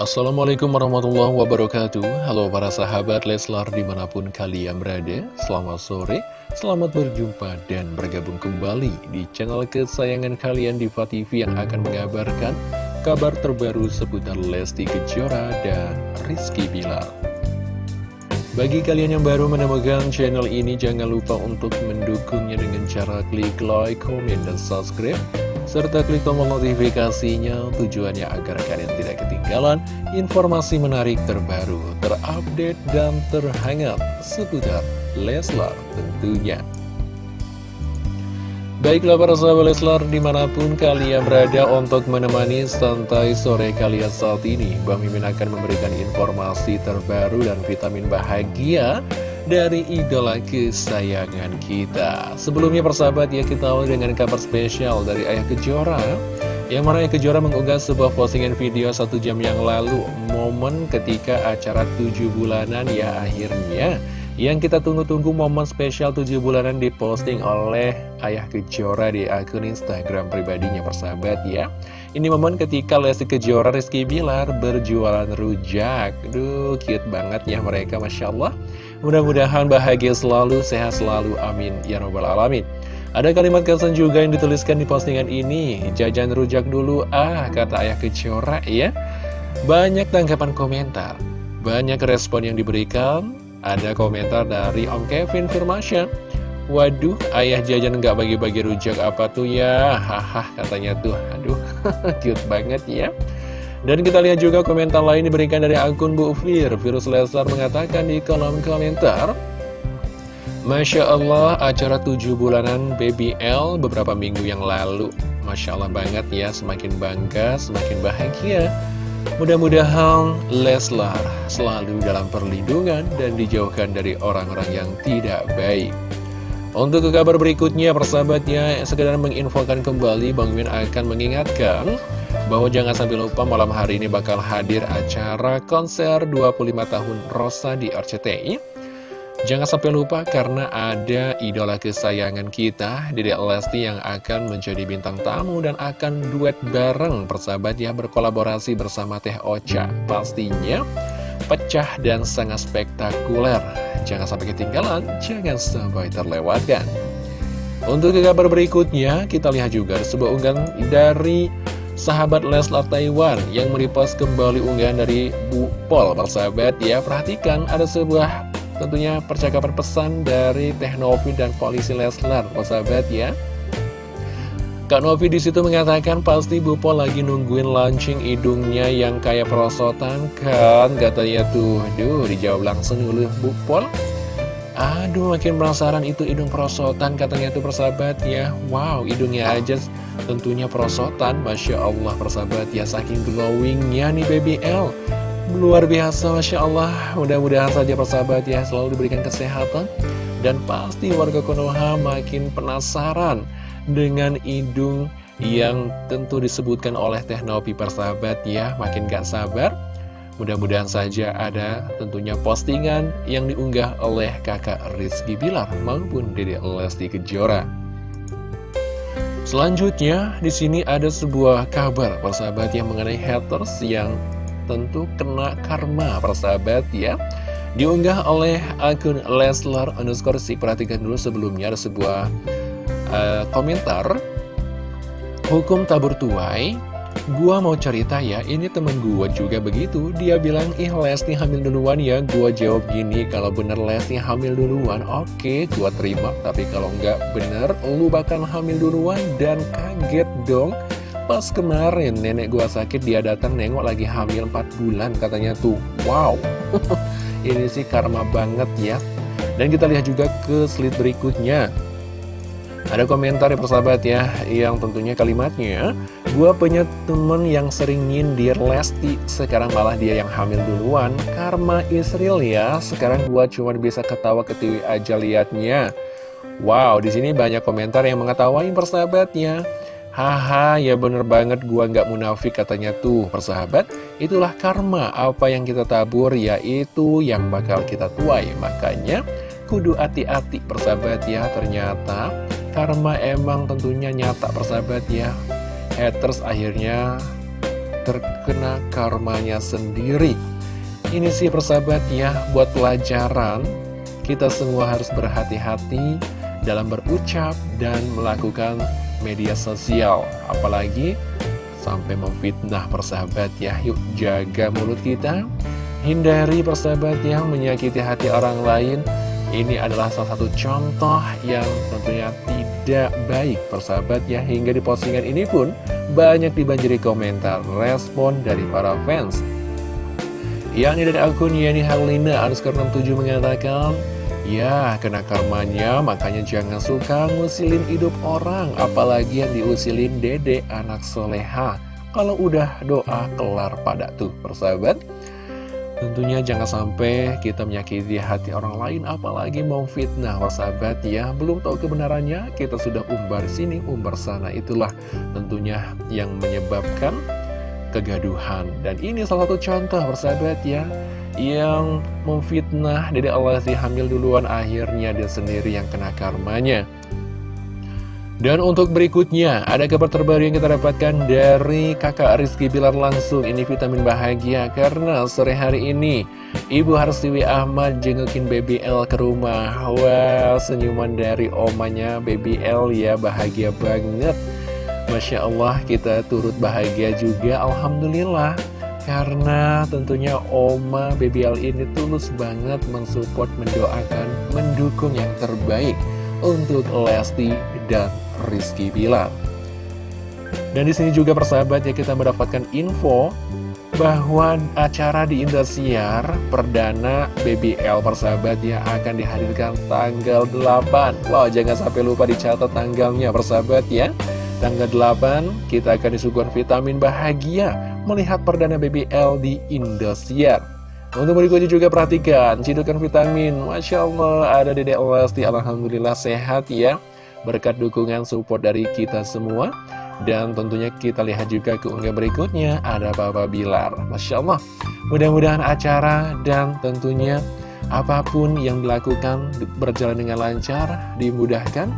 Assalamualaikum warahmatullahi wabarakatuh. Halo para sahabat Leslar di mana pun kalian berada Selamat sore, selamat berjumpa dan bergabung kembali di channel kesayangan kalian Diva TV yang akan mengabarkan kabar terbaru seputar Lesti Kejora dan Rizky Bilar bagi kalian yang baru menemukan channel ini, jangan lupa untuk mendukungnya dengan cara klik like, komen, dan subscribe serta klik tombol notifikasinya tujuannya agar kalian tidak ketinggalan informasi menarik terbaru, terupdate, dan terhangat seputar Leslar tentunya. Baiklah para sahabat Leslar di mana pun kalian berada untuk menemani santai sore kalian saat ini Bang Mimin akan memberikan informasi terbaru dan vitamin bahagia dari idola kesayangan kita. Sebelumnya persahabat ya kita awal dengan kabar spesial dari Ayah Kejora Yang mana Ayah Kejora mengunggah sebuah postingan video satu jam yang lalu Momen ketika acara tujuh bulanan ya akhirnya. Yang kita tunggu-tunggu momen spesial tujuh bulanan diposting oleh Ayah Kejora di akun Instagram pribadinya persahabat ya Ini momen ketika Lesti Kejora Rizky Bilar berjualan rujak. Duh cute banget ya mereka Masya Allah. Mudah-mudahan bahagia selalu, sehat selalu, amin. Ya robbal alamin. Ada kalimat kesan juga yang dituliskan di postingan ini. Jajan rujak dulu, ah kata ayah kecora ya. Banyak tanggapan komentar. Banyak respon yang diberikan. Ada komentar dari Om Kevin Firmasya Waduh, ayah jajan nggak bagi-bagi rujak apa tuh ya Haha katanya tuh, aduh cute banget ya dan kita lihat juga komentar lain diberikan dari akun Bu Fir. Virus Leslar mengatakan di kolom komentar, Masya Allah, acara 7 bulanan BBL beberapa minggu yang lalu. Masya Allah banget ya, semakin bangga, semakin bahagia. Mudah-mudahan Leslar selalu dalam perlindungan dan dijauhkan dari orang-orang yang tidak baik. Untuk ke kabar berikutnya, persahabatnya, sekedar menginfokan kembali, Bang Min akan mengingatkan bahwa jangan sampai lupa malam hari ini bakal hadir acara konser 25 tahun Rosa di RCTI. Jangan sampai lupa karena ada idola kesayangan kita, Dedek Lesti yang akan menjadi bintang tamu dan akan duet bareng persahabat ya berkolaborasi bersama Teh Ocha. Pastinya pecah dan sangat spektakuler. Jangan sampai ketinggalan, jangan sampai terlewatkan. Untuk kabar berikutnya, kita lihat juga sebuah unggahan dari sahabat Leslar Taiwan yang merepost kembali unggahan dari Bu Pol persahabat ya perhatikan ada sebuah tentunya percakapan pesan dari Teh dan polisi Leslar persahabat ya Kak Novi di situ mengatakan pasti Bu Pol lagi nungguin launching hidungnya yang kayak perosotan kan? Katanya tuh. Duh dijawab langsung oleh Bu Pol Aduh makin penasaran itu hidung perosotan katanya tuh persahabat ya Wow hidungnya aja tentunya perosotan. Masya Allah persahabat ya saking glowingnya nih BBL Luar biasa Masya Allah. Mudah-mudahan saja persahabat ya selalu diberikan kesehatan. Dan pasti warga Konoha makin penasaran Dengan hidung yang tentu disebutkan oleh Teknopi persahabat ya Makin gak sabar Mudah-mudahan saja ada tentunya postingan yang diunggah oleh kakak Rizky Bilar maupun Dede Lesti Kejora. Selanjutnya, di sini ada sebuah kabar persahabat yang mengenai haters yang tentu kena karma persahabat ya. Diunggah oleh akun Leslar underscore si perhatikan dulu sebelumnya ada sebuah uh, komentar Hukum tabur tuai. Gua mau cerita ya, ini temen gua juga begitu. Dia bilang, ih Lesti hamil duluan ya. Gua jawab gini, kalau bener Lesti hamil duluan Oke, gua terima. Tapi kalau nggak bener, lu bakal hamil duluan Dan kaget dong. Pas kemarin nenek gua sakit Dia datang nengok lagi hamil 4 bulan Katanya tuh, wow. Ini sih karma banget ya. Dan kita lihat juga ke slide berikutnya ada komentar ya persahabat ya, yang tentunya kalimatnya, Gua punya temen yang sering nyindir Lesti, sekarang malah dia yang hamil duluan. Karma Israel ya, sekarang gua cuma bisa ketawa ketiwi aja liatnya. Wow, di sini banyak komentar yang mengetawain persahabatnya. Haha, ya bener banget gua nggak munafik katanya tuh persahabat. Itulah karma, apa yang kita tabur yaitu yang bakal kita tuai. Makanya kudu hati-hati persahabat ya, ternyata karma emang tentunya nyata persahabat ya Haters akhirnya terkena karmanya sendiri. Ini sih persahabat ya, buat pelajaran, kita semua harus berhati-hati dalam berucap dan melakukan media sosial. Apalagi sampai memfitnah persahabat ya, yuk jaga mulut kita, hindari persahabat yang menyakiti hati orang lain, ini adalah salah satu contoh yang tentunya tidak baik persahabat ya. Hingga di postingan ini pun banyak dibanjiri komentar respon dari para fans. Yang ini dari akun Yani Harlina underscore 67 mengatakan Ya, kena karmanya, makanya jangan suka ngusilin hidup orang Apalagi yang diusilin dede anak soleha. Kalau udah doa kelar pada tuh persahabat Tentunya jangan sampai kita menyakiti hati orang lain apalagi mau fitnah. Sahabat ya belum tahu kebenarannya kita sudah umbar sini umbar sana. Itulah tentunya yang menyebabkan kegaduhan. Dan ini salah satu contoh persahabat ya yang memfitnah dari Allah si hamil duluan akhirnya dia sendiri yang kena karmanya dan untuk berikutnya, ada kabar terbaru yang kita dapatkan dari kakak Rizky Bilar langsung. Ini vitamin bahagia karena sore hari ini Ibu Harsiwi Ahmad jengukin Baby L ke rumah. Wow, senyuman dari omanya Baby L ya, bahagia banget. Masya Allah, kita turut bahagia juga, Alhamdulillah. Karena tentunya Oma Baby L ini tulus banget mensupport, mendoakan, mendukung yang terbaik untuk Lesti dan Rizky Bilar. Dan di sini juga persahabat ya kita mendapatkan info bahwa acara di Indosiar perdana BBL persahabat ya akan dihadirkan tanggal 8 Wow jangan sampai lupa dicatat tanggalnya persahabat ya. Tanggal 8 kita akan disuguhkan vitamin bahagia melihat perdana BBL di Indosiar Untuk berikutnya juga perhatikan cidukan vitamin. Masya Allah ada Dede Lesti Alhamdulillah sehat ya berkat dukungan support dari kita semua. Dan tentunya kita lihat juga keunggah berikutnya ada Papa Bilar. Masya Allah mudah-mudahan acara dan tentunya apa pun yang dilakukan berjalan dengan lancar dimudahkan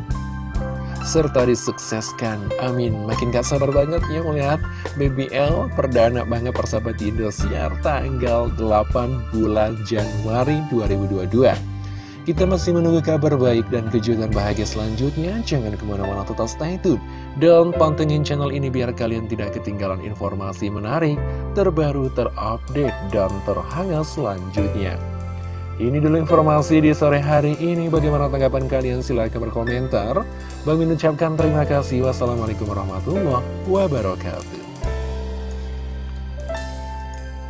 serta disukseskan. Amin. Makin gak sabar banget ya melihat BBL perdana banget persahabat Indosiar tanggal 8 bulan Januari 2022 kita masih menunggu kabar baik dan kejutan bahagia selanjutnya. Jangan ke mana-mana tetap stay tune. Dan pantengin channel ini biar kalian tidak ketinggalan informasi menarik, terbaru, terupdate, dan terhangat selanjutnya. Ini dulu informasi di sore hari ini. Bagaimana tanggapan kalian? Silahkan berkomentar. Bang ucapkan terima kasih. Wassalamualaikum warahmatullahi wabarakatuh.